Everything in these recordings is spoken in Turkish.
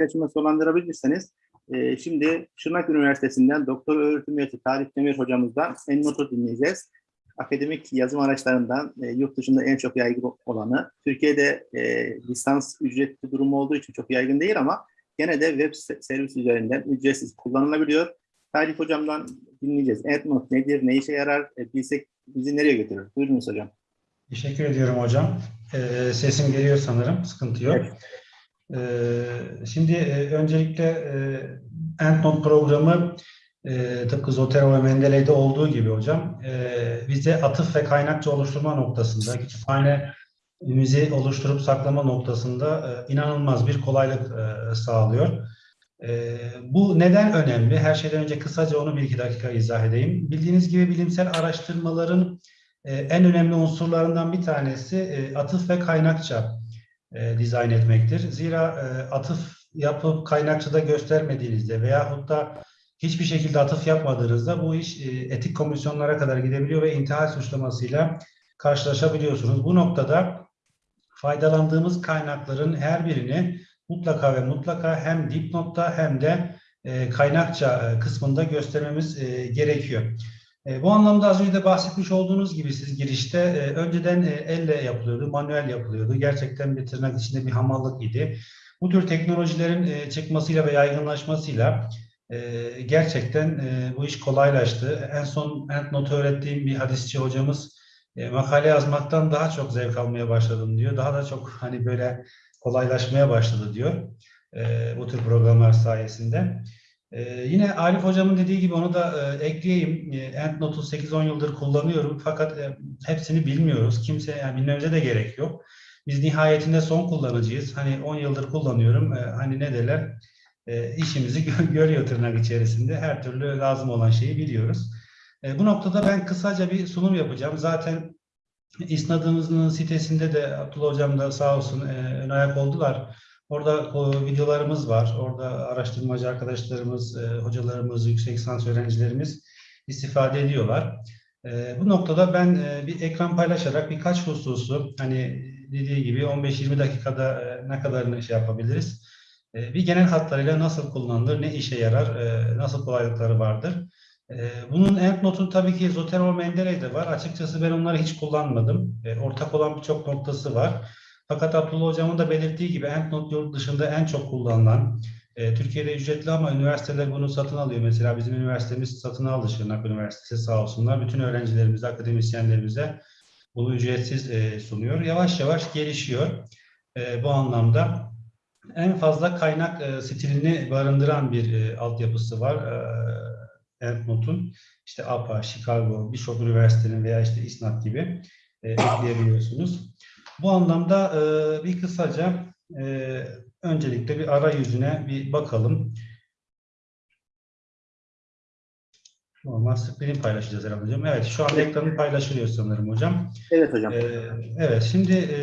arkadaşıma sonlandırabilirseniz e, şimdi Şırnak Üniversitesi'nden doktor öğretim üyesi Tarih Demir hocamızdan en notu dinleyeceğiz. Akademik yazım araçlarından e, yurt dışında en çok yaygın olanı. Türkiye'de e, lisans ücretli durumu olduğu için çok yaygın değil ama gene de web se- servis üzerinden ücretsiz kullanılabiliyor. Tarih hocamdan dinleyeceğiz. EndNote nedir, ne işe yarar, e, bilsek bizi nereye götürür? Buyurunuz hocam. Teşekkür ediyorum hocam. Ee, sesim geliyor sanırım, sıkıntı yok. Ee, şimdi e, öncelikle EndNote programı e, tıpkı Zotero ve Mendeley'de olduğu gibi hocam e, bize atıf ve kaynakça oluşturma noktasında, kütüphanemizi oluşturup saklama noktasında inanılmaz bir kolaylık sağlıyor. Bu neden önemli? Her şeyden önce kısaca onu bir iki dakika izah edeyim. Bildiğiniz gibi bilimsel araştırmaların en önemli unsurlarından bir tanesi atıf ve kaynakça e, dizayn etmektir. Zira e, atıf yapıp kaynakçada göstermediğinizde veyahut da hiçbir şekilde atıf yapmadığınızda bu iş e, etik komisyonlara kadar gidebiliyor ve intihal suçlamasıyla karşılaşabiliyorsunuz. Bu noktada faydalandığımız kaynakların her birini mutlaka ve mutlaka hem dipnotta hem de e, kaynakça e, kısmında göstermemiz e, gerekiyor. E, bu anlamda az önce de bahsetmiş olduğunuz gibi siz girişte e, önceden e, elle yapılıyordu, manuel yapılıyordu. Gerçekten bir tırnak içinde bir hamallık idi. Bu tür teknolojilerin e, çıkmasıyla ve yaygınlaşmasıyla e, gerçekten e, bu iş kolaylaştı. En son EndNote öğrettiğim bir hadisçi hocamız e, makale yazmaktan daha çok zevk almaya başladım diyor. Daha da çok hani böyle kolaylaşmaya başladı diyor e, bu tür programlar sayesinde. Ee, yine Arif hocamın dediği gibi onu da e, ekleyeyim. E, EndNote'u 8-10 yıldır kullanıyorum fakat e, hepsini bilmiyoruz. Kimse yani bilmemize de gerek yok. Biz nihayetinde son kullanıcıyız. Hani 10 yıldır kullanıyorum. E, hani ne derler? E, işimizi gö- görüyor tırnak içerisinde. Her türlü lazım olan şeyi biliyoruz. E, bu noktada ben kısaca bir sunum yapacağım. Zaten İsnadımızın sitesinde de Abdullah hocam da sağ olsun e, ön ayak oldular. Orada o, videolarımız var. Orada araştırmacı arkadaşlarımız, e, hocalarımız, yüksek lisans öğrencilerimiz istifade ediyorlar. E, bu noktada ben e, bir ekran paylaşarak birkaç hususu hani dediği gibi 15-20 dakikada e, ne kadarını şey yapabiliriz. E, bir genel hatlarıyla nasıl kullanılır, ne işe yarar, e, nasıl kolaylıkları vardır. E, bunun EndNote'un tabii ki Zotero Mendeley'de var. Açıkçası ben onları hiç kullanmadım. E, ortak olan birçok noktası var. Fakat Abdullah Hocam'ın da belirttiği gibi EndNote yurt dışında en çok kullanılan, e, Türkiye'de ücretli ama üniversiteler bunu satın alıyor. Mesela bizim üniversitemiz satın aldı Şırnak Üniversitesi sağ olsunlar. Bütün öğrencilerimize, akademisyenlerimize bunu ücretsiz e, sunuyor. Yavaş yavaş gelişiyor e, bu anlamda. En fazla kaynak e, stilini barındıran bir e, altyapısı var. E, EndNote'un işte APA, Chicago, birçok üniversitenin veya işte İSNAT gibi e, ekleyebiliyorsunuz. Bu anlamda e, bir kısaca e, öncelikle bir arayüzüne bir bakalım. Normal screen paylaşacağız herhalde hocam. Evet şu an ekranı paylaşılıyor sanırım hocam. Evet hocam. E, evet şimdi e,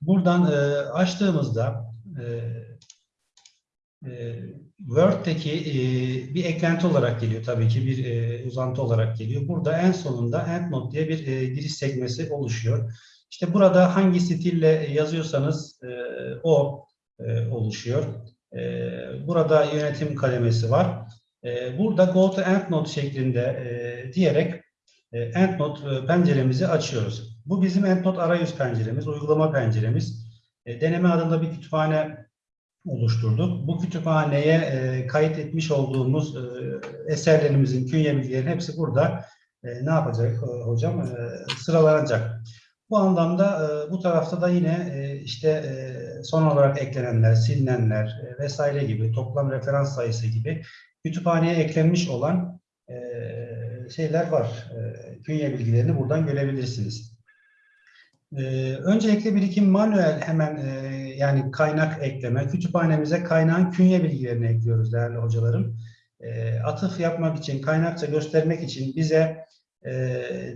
buradan e, açtığımızda e, e, Word'deki e, bir eklenti olarak geliyor tabii ki bir e, uzantı olarak geliyor. Burada en sonunda EndNote diye bir e, giriş sekmesi oluşuyor. İşte burada hangi stille yazıyorsanız e, o e, oluşuyor. E, burada yönetim kademesi var. E, burada Go to EndNote şeklinde e, diyerek e, EndNote e, penceremizi açıyoruz. Bu bizim EndNote arayüz penceremiz, uygulama penceremiz. E, deneme adında bir kütüphane oluşturduk. Bu kütüphaneye e, kayıt etmiş olduğumuz e, eserlerimizin künye hepsi burada e, ne yapacak e, hocam? E, sıralanacak. Bu anlamda e, bu tarafta da yine e, işte e, son olarak eklenenler, silinenler vesaire gibi toplam referans sayısı gibi kütüphaneye eklenmiş olan şeyler var. Künye bilgilerini buradan görebilirsiniz. Öncelikle bir iki manuel hemen yani kaynak ekleme. Kütüphanemize kaynağın künye bilgilerini ekliyoruz değerli hocalarım. Atıf yapmak için, kaynakça göstermek için bize e,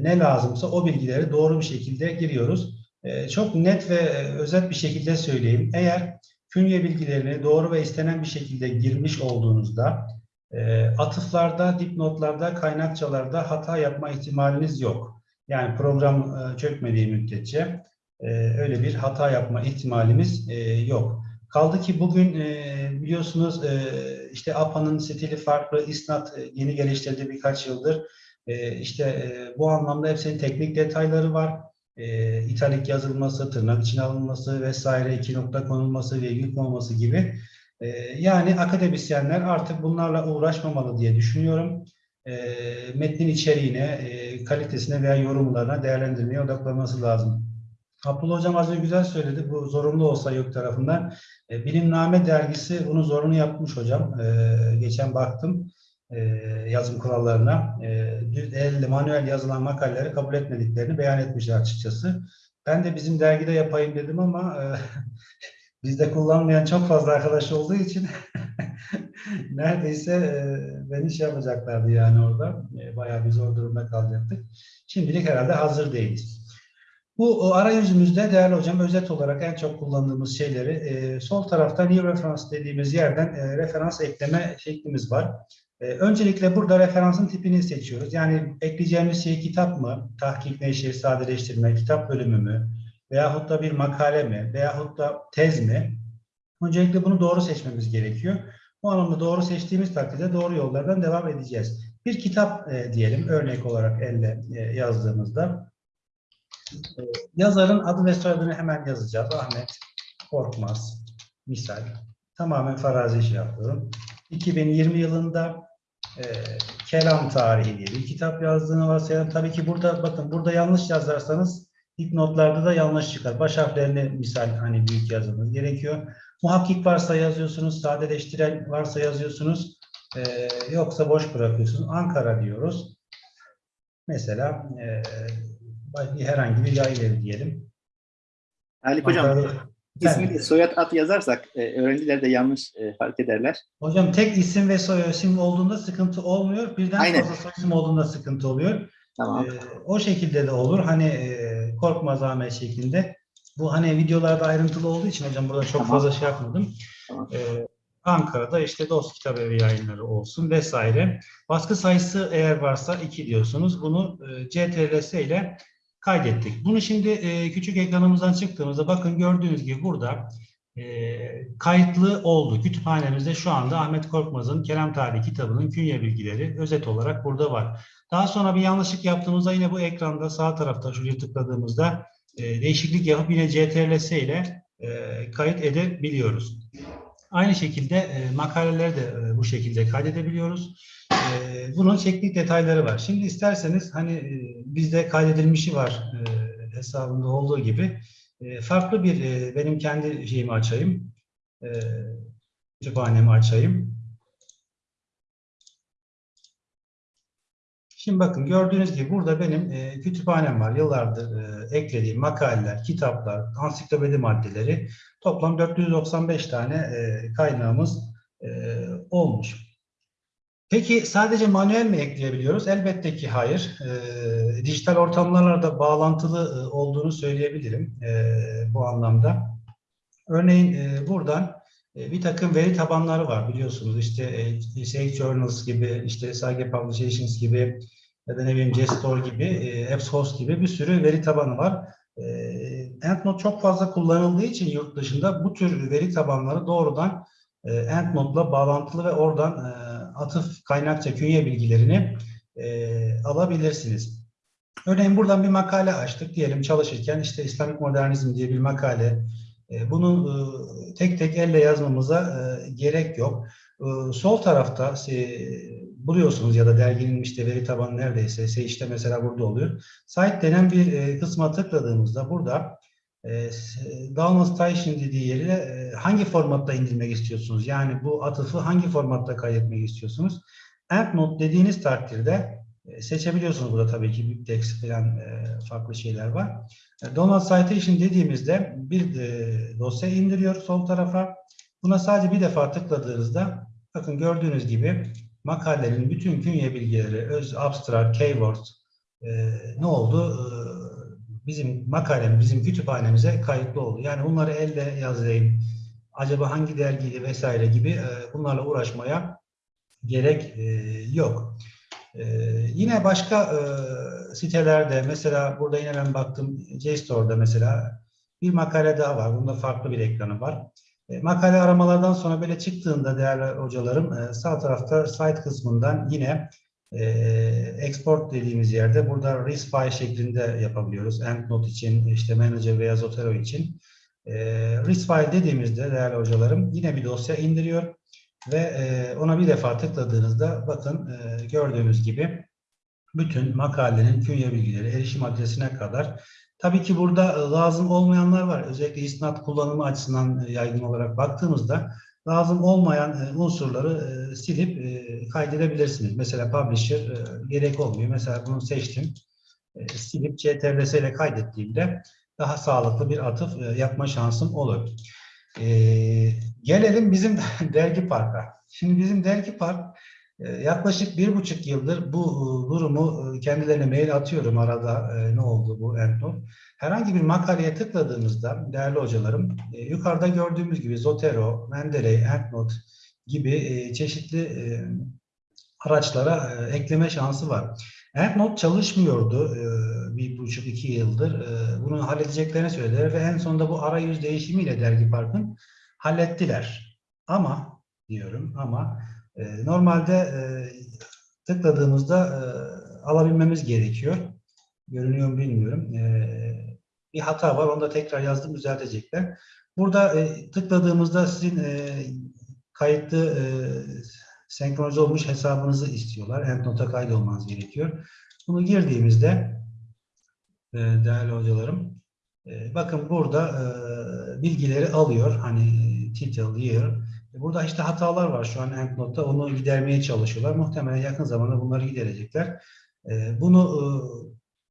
ne lazımsa o bilgileri doğru bir şekilde giriyoruz. E, çok net ve e, özet bir şekilde söyleyeyim. Eğer künye bilgilerini doğru ve istenen bir şekilde girmiş olduğunuzda e, atıflarda, dipnotlarda, kaynakçalarda hata yapma ihtimaliniz yok. Yani program e, çökmediği müddetçe e, öyle bir hata yapma ihtimalimiz e, yok. Kaldı ki bugün e, biliyorsunuz e, işte APA'nın stili farklı, İSNAT e, yeni geliştirdi birkaç yıldır. E, işte e, bu anlamda hepsinin teknik detayları var. E, italik yazılması, tırnak içine alınması vesaire, iki nokta konulması, virgül konulması gibi. E, yani akademisyenler artık bunlarla uğraşmamalı diye düşünüyorum. E, metnin içeriğine, e, kalitesine veya yorumlarına, değerlendirmeye odaklanması lazım. Abdullah Hocam az önce güzel söyledi. Bu zorunlu olsa yok tarafından. E, Bilimname dergisi bunu zorunlu yapmış hocam. E, geçen baktım e, yazım kurallarına. E, düz elle, manuel yazılan makaleleri kabul etmediklerini beyan etmişler açıkçası. Ben de bizim dergide yapayım dedim ama e, bizde kullanmayan çok fazla arkadaş olduğu için neredeyse e, beni şey yapacaklardı yani orada. E, bayağı bir zor durumda kalacaktık. Şimdilik herhalde hazır değiliz. Bu o arayüzümüzde değerli hocam özet olarak en çok kullandığımız şeyleri e, sol tarafta new reference dediğimiz yerden e, referans ekleme şeklimiz var. E, öncelikle burada referansın tipini seçiyoruz. Yani ekleyeceğimiz şey kitap mı, tahkik neşir, sadeleştirme, kitap bölümü mü veyahut da bir makale mi veyahut da tez mi? Öncelikle bunu doğru seçmemiz gerekiyor. Bu anlamda doğru seçtiğimiz takdirde doğru yollardan devam edeceğiz. Bir kitap e, diyelim örnek olarak elle e, yazdığımızda. E, yazarın adı ve soyadını hemen yazacağız. Ahmet Korkmaz. Misal. Tamamen farazi şey yapıyorum. 2020 yılında e, Kelam Tarihi diye bir kitap yazdığını varsayalım. Tabii ki burada bakın burada yanlış yazarsanız notlarda da yanlış çıkar. Baş harflerini misal hani büyük yazmanız gerekiyor. Muhakkik varsa yazıyorsunuz, sadeleştiren varsa yazıyorsunuz. E, yoksa boş bırakıyorsunuz. Ankara diyoruz. Mesela e, herhangi bir yayın evi diyelim. Haluk Hocam, Ankara'da- ismi de soyad ad yazarsak e, öğrenciler de yanlış e, fark ederler. Hocam tek isim ve soy isim olduğunda sıkıntı olmuyor. Birden Aynen. fazla soy isim olduğunda sıkıntı oluyor. Tamam. Ee, o şekilde de olur. Hani e, korkmaz Ahmet şeklinde. Bu hani videolarda ayrıntılı olduğu için hocam burada çok Tamam. fazla şey yapmadım. Tamam. Ee, Ankara'da işte Dost Kitap Evi yayınları olsun vesaire. Baskı sayısı eğer varsa 2 diyorsunuz. Bunu e, CTRL ile kaydettik. Bunu şimdi e, küçük ekranımızdan çıktığımızda bakın gördüğünüz gibi burada e, kayıtlı oldu. Kütüphanemizde şu anda Ahmet Korkmaz'ın Kelam Tarihi kitabının künye bilgileri özet olarak burada var. Daha sonra bir yanlışlık yaptığımızda yine bu ekranda sağ tarafta şuraya tıkladığımızda e, değişiklik yapıp yine CTRL ile e, kayıt edebiliyoruz. Aynı şekilde e, makaleleri de e, bu şekilde kaydedebiliyoruz. E, bunun teknik detayları var. Şimdi isterseniz hani e, bizde kaydedilmişi var e, hesabında olduğu gibi e, farklı bir benim kendi şeyimi açayım. E, kütüphanemi açayım. Şimdi bakın gördüğünüz gibi burada benim e, kütüphanem var. Yıllardır e, eklediğim makaleler, kitaplar, ansiklopedi maddeleri toplam 495 tane e, kaynağımız e, olmuş. Peki sadece manuel mi ekleyebiliyoruz? Elbette ki hayır. E, dijital ortamlarla da bağlantılı e, olduğunu söyleyebilirim e, bu anlamda. Örneğin e, buradan e, bir takım veri tabanları var biliyorsunuz. İşte e, Sage Journals gibi, işte Sage Publications gibi ya da ne bileyim Gestor gibi, e, AppsHost gibi bir sürü veri tabanı var. E, EndNote çok fazla kullanıldığı için yurt dışında bu tür veri tabanları doğrudan e, EndNote'la bağlantılı ve oradan e, atıf kaynakça künye bilgilerini e, alabilirsiniz. Örneğin buradan bir makale açtık diyelim çalışırken işte İslamik Modernizm diye bir makale. E, bunu e, tek tek elle yazmamıza e, gerek yok. E, sol tarafta e, buluyorsunuz ya da derginin işte veri tabanı neredeyse işte mesela burada oluyor. Site denen bir e, kısma tıkladığımızda burada e, download station dediği yere e, hangi formatta indirmek istiyorsunuz? Yani bu atıfı hangi formatta kaydetmek istiyorsunuz? EndNote dediğiniz takdirde e, seçebiliyorsunuz burada tabii ki BibTeX falan e, farklı şeyler var. E, Download Citation dediğimizde bir e, dosya indiriyor sol tarafa. Buna sadece bir defa tıkladığınızda bakın gördüğünüz gibi makalenin bütün künye bilgileri, öz, abstract, keywords e, ne oldu? Bizim makalemiz, bizim kütüphanemize kayıtlı oldu. Yani bunları elle yazayım, acaba hangi dergiydi vesaire gibi e, bunlarla uğraşmaya gerek e, yok. E, yine başka e, sitelerde mesela burada yine ben baktım JSTOR'da mesela bir makale daha var. Bunda farklı bir ekranı var. E, makale aramalardan sonra böyle çıktığında değerli hocalarım e, sağ tarafta site kısmından yine e, export dediğimiz yerde burada RIS file şeklinde yapabiliyoruz. EndNote için, işte Manager veya Zotero için. E, RIS file dediğimizde değerli hocalarım yine bir dosya indiriyor ve e, ona bir defa tıkladığınızda bakın e, gördüğünüz gibi bütün makalenin künye bilgileri, erişim adresine kadar Tabii ki burada e, lazım olmayanlar var. Özellikle isnat kullanımı açısından e, yaygın olarak baktığımızda lazım olmayan e, unsurları e, silip e, kaydedebilirsiniz. Mesela publisher gerek olmuyor. Mesela bunu seçtim. Silip CTRL ile kaydettiğimde daha sağlıklı bir atıf yapma şansım olur. Gelelim bizim dergi parka. Şimdi bizim dergi park yaklaşık bir buçuk yıldır bu e, durumu e, kendilerine mail atıyorum arada e, ne oldu bu EndNote. Herhangi bir makaleye tıkladığımızda değerli hocalarım yukarıda gördüğümüz gibi Zotero, Mendeley, EndNote gibi çeşitli araçlara ekleme şansı var. EndNote çalışmıyordu bir buçuk iki yıldır. Bunu halledeceklerini söylediler ve en sonunda bu arayüz değişimiyle Dergi Park'ın hallettiler. Ama diyorum ama e, normalde e, tıkladığımızda e, alabilmemiz gerekiyor. Görünüyor mu bilmiyorum. E, bir hata var. Onu da tekrar yazdım. Düzeltecekler. Burada e, tıkladığımızda sizin e, kayıtlı senkronize olmuş hesabınızı istiyorlar. EndNote'a kaydolmanız gerekiyor. Bunu girdiğimizde değerli hocalarım bakın burada bilgileri alıyor. Hani title, year. E, Burada işte hatalar var şu an EndNote'da. Onu gidermeye çalışıyorlar. Muhtemelen yakın zamanda bunları giderecekler. E, Bunu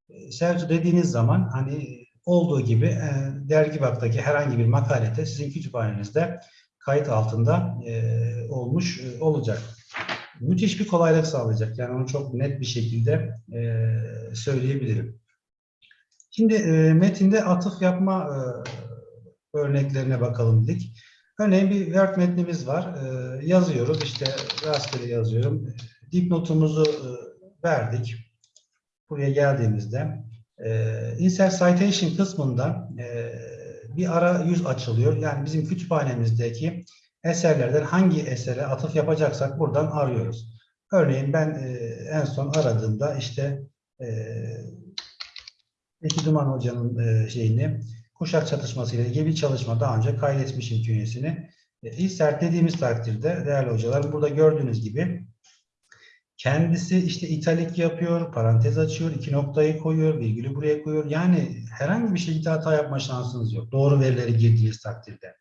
e, Selçuk dediğiniz zaman hani olduğu gibi dergi baktaki herhangi bir makalede sizin kütüphanenizde kayıt altında olmuş olacak. Müthiş bir kolaylık sağlayacak. Yani onu çok net bir şekilde söyleyebilirim. Şimdi metinde atıf yapma örneklerine bakalım dedik. Örneğin bir Word metnimiz var. E, yazıyoruz. İşte rastgele yazıyorum. Dipnotumuzu e, verdik. Buraya geldiğimizde e, Insert Citation kısmından e, bir arayüz açılıyor. Yani bizim kütüphanemizdeki eserlerden hangi esere atıf yapacaksak buradan arıyoruz. Örneğin ben e, en son aradığımda işte e, Eki Duman Hoca'nın şeyini kuşak çatışması ile ilgili bir çalışma daha önce kaydetmişim künyesini. E, insert dediğimiz takdirde değerli hocalar burada gördüğünüz gibi kendisi işte italik yapıyor, parantez açıyor, iki noktayı koyuyor, virgülü buraya koyuyor. Yani herhangi bir şekilde hata yapma şansınız yok. Doğru verileri girdiğiniz takdirde.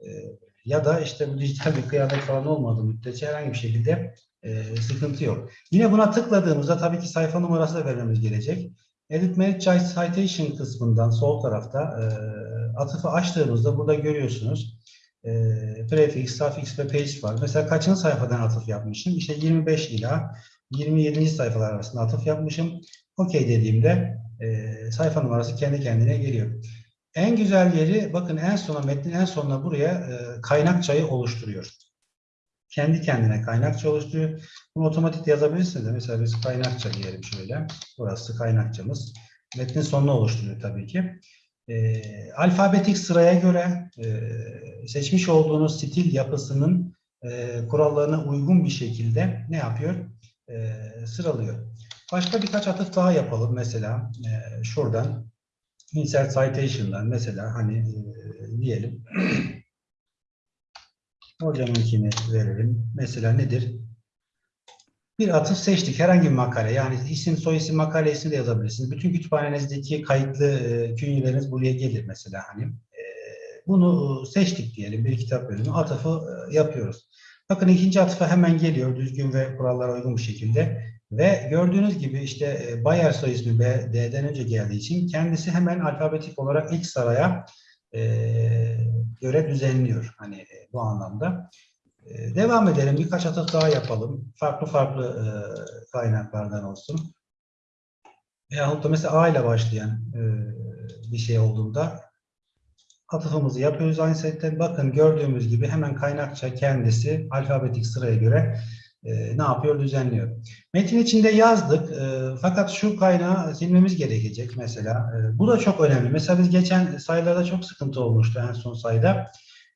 Ee, ya da işte bu dijital bir kıyamet falan olmadığı müddetçe herhangi bir şekilde e, sıkıntı yok. Yine buna tıkladığımızda tabii ki sayfa numarası da vermemiz gerekecek. Edit Manage Citation kısmından sol tarafta e, atıfı açtığımızda burada görüyorsunuz e, prefix, suffix ve page var. Mesela kaçıncı sayfadan atıf yapmışım? İşte 25 ila 27. sayfalar arasında atıf yapmışım. OK dediğimde e, sayfa numarası kendi kendine geliyor. En güzel yeri bakın en sona metnin en sonuna buraya e, kaynakçayı oluşturuyor. Kendi kendine kaynakça oluşturuyor. Bunu otomatik yazabilirsiniz de mesela biz kaynakça diyelim şöyle. Burası kaynakçamız. Metnin sonunu oluşturuyor tabii ki. E, alfabetik sıraya göre e, seçmiş olduğunuz stil yapısının e, kurallarına uygun bir şekilde ne yapıyor? E, sıralıyor. Başka birkaç atıf daha yapalım. Mesela e, şuradan insert citation'dan mesela hani e, diyelim hocamınkini verelim. Mesela nedir? Bir atıf seçtik. Herhangi bir makale. Yani isim, soy isim, makale ismi de yazabilirsiniz. Bütün kütüphanenizdeki kayıtlı e, künyeleriniz buraya gelir mesela. Hani e, bunu seçtik diyelim. Bir kitap bölümü. Atıfı e, yapıyoruz. Bakın ikinci atıfa hemen geliyor. Düzgün ve kurallara uygun bir şekilde. Ve gördüğünüz gibi işte e, Bayer soy ismi D'den önce geldiği için kendisi hemen alfabetik olarak ilk sıraya e, göre düzenliyor. Hani e, bu anlamda. E, devam edelim. Birkaç atıf daha yapalım. Farklı farklı e, kaynaklardan olsun. Veyahut da mesela A ile başlayan bir şey olduğunda atıfımızı yapıyoruz aynı setten. Bakın gördüğümüz gibi hemen kaynakça kendisi alfabetik sıraya göre e, ne yapıyor? Düzenliyor. Metin içinde yazdık. e, fakat şu kaynağı silmemiz gerekecek mesela. E, bu da çok önemli. Mesela biz geçen sayılarda çok sıkıntı olmuştu en son sayıda.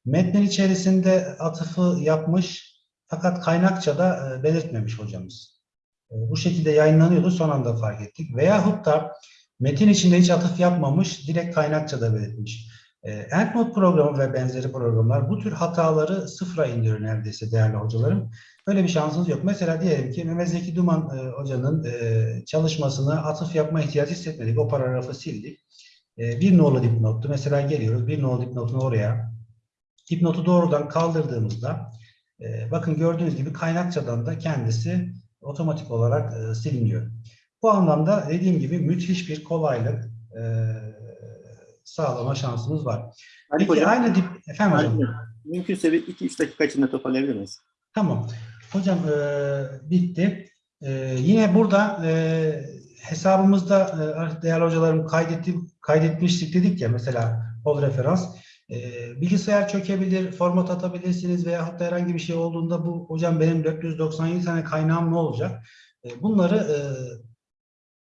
Metnin içerisinde atıfı yapmış fakat kaynakçada e, belirtmemiş hocamız. E, bu şekilde yayınlanıyordu son anda fark ettik. Veyahut da metin içinde hiç atıf yapmamış direkt kaynakçada belirtmiş. EndNote programı ve benzeri programlar bu tür hataları sıfıra indiriyor neredeyse değerli hocalarım. Böyle bir şansınız yok. Mesela diyelim ki Mehmet Zeki Duman e, hocanın e, çalışmasına atıf yapma ihtiyacı hissetmedik. O paragrafı sildik. E, bir nolu dipnottu. Mesela geliyoruz bir nolu dipnotunu oraya. Dipnotu doğrudan kaldırdığımızda e, bakın gördüğünüz gibi kaynakçadan da kendisi otomatik olarak e, siliniyor. Bu anlamda dediğim gibi müthiş bir kolaylık e, sağlama şansımız var. Haluk Peki hocam, aynı dip efendim hocam. Mümkünse bir 2-3 dakika içinde toparlayabilir miyiz? Tamam. Hocam e, bitti. E, yine burada e, hesabımızda e, değerli hocalarım kaydetti, kaydetmiştik dedik ya mesela ol referans. E, bilgisayar çökebilir, format atabilirsiniz veya da herhangi bir şey olduğunda bu hocam benim 497 tane kaynağım ne olacak? E, bunları e,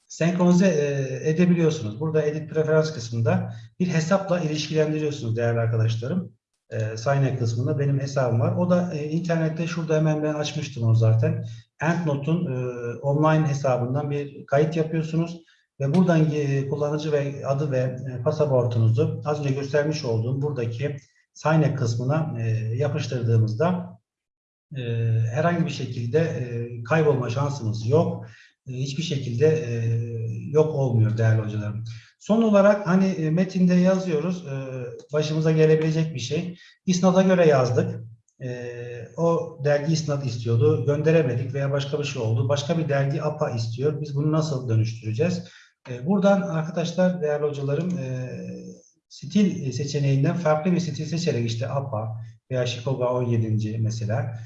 senkronize e, edebiliyorsunuz. Burada edit preferans kısmında bir hesapla ilişkilendiriyorsunuz değerli arkadaşlarım e, Sign kısmında benim hesabım var. O da e, internette şurada hemen ben açmıştım onu zaten. EndNote'un e, online hesabından bir kayıt yapıyorsunuz ve buradan kullanıcı ve adı ve pasaportunuzu az önce göstermiş olduğum buradaki Sign kısmına yapıştırdığımızda herhangi bir şekilde kaybolma şansımız yok. E, hiçbir şekilde e, yok olmuyor değerli hocalarım. Son olarak hani e, metinde yazıyoruz, e, başımıza gelebilecek bir şey. İsnada göre yazdık. O dergi isnat istiyordu, gönderemedik veya başka bir şey oldu. Başka bir dergi APA istiyor. Biz bunu nasıl dönüştüreceğiz? Buradan arkadaşlar, değerli hocalarım, stil seçeneğinden farklı bir stil seçerek işte APA veya Chicago 17. mesela.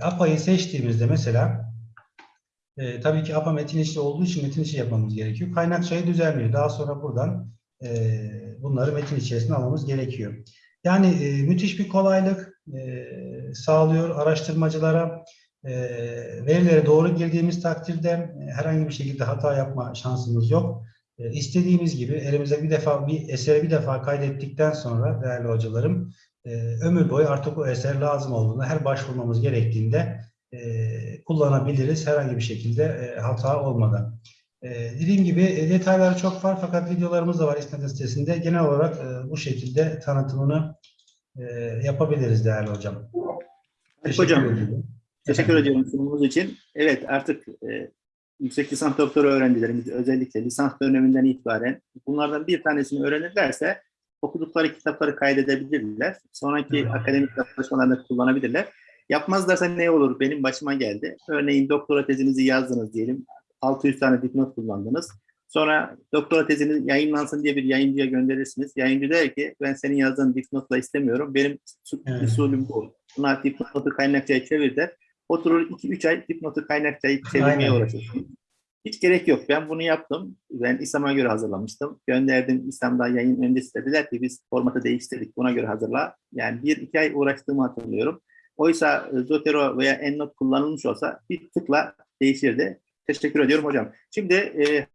APA'yı seçtiğimizde mesela e, tabii ki APA metin içi olduğu için metin içi yapmamız gerekiyor. Kaynakçayı düzenliyor. Daha sonra buradan e, bunları metin içerisine almamız gerekiyor. Yani e, müthiş bir kolaylık e, sağlıyor araştırmacılara. E, verilere doğru girdiğimiz takdirde e, herhangi bir şekilde hata yapma şansımız yok. E, istediğimiz gibi elimize bir defa bir eseri bir defa kaydettikten sonra değerli hocalarım e, ömür boyu artık o eser lazım olduğunda her başvurmamız gerektiğinde e, kullanabiliriz herhangi bir şekilde e, hata olmadan. E, dediğim gibi e, detayları çok var fakat videolarımız da var İsmet sitesinde. Genel olarak e, bu şekilde tanıtımını e, yapabiliriz değerli hocam. hocam, ediyorum. Teşekkür ediyorum sunumunuz için. Evet artık e, yüksek lisans doktora öğrencilerimiz özellikle lisans döneminden itibaren bunlardan bir tanesini öğrenirlerse okudukları kitapları kaydedebilirler. Sonraki Evet. akademik çalışmalarında kullanabilirler. Yapmazlarsa ne olur? Benim başıma geldi. Örneğin doktora tezinizi yazdınız diyelim. 600 tane dipnot kullandınız. Sonra doktora teziniz yayınlansın diye bir yayıncıya gönderirsiniz. Yayıncı der ki ben senin yazdığın dipnotla istemiyorum. Benim Evet. usulüm bu. Buna dipnotu kaynakçaya çevir der. Oturur 2-3 ay dipnotu kaynakçayı çevirmeye uğraşırsınız. Hiç gerek yok. Ben bunu yaptım. Ben İslam'a göre hazırlamıştım. Gönderdim İslam'da yayın öncesi dediler ki biz formatı değiştirdik. Buna göre hazırla. Yani bir iki ay uğraştığımı hatırlıyorum. Oysa e, Zotero veya EndNote kullanılmış olsa bir tıkla değişirdi. Teşekkür ediyorum hocam. Şimdi e,